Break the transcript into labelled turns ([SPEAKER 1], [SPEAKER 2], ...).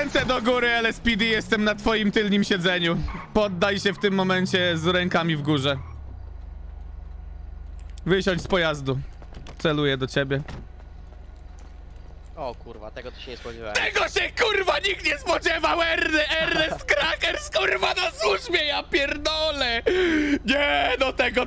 [SPEAKER 1] Ręce do góry, LSPD, jestem na twoim tylnym siedzeniu. Poddaj się w tym momencie z rękami w górze. Wysiądź z pojazdu. Celuję do ciebie.
[SPEAKER 2] O kurwa, tego to się nie spodziewałem.
[SPEAKER 1] Tego się kurwa nikt nie spodziewał! Erne, Ernest Krakers kurwa no na służbie, ja pierdolę! No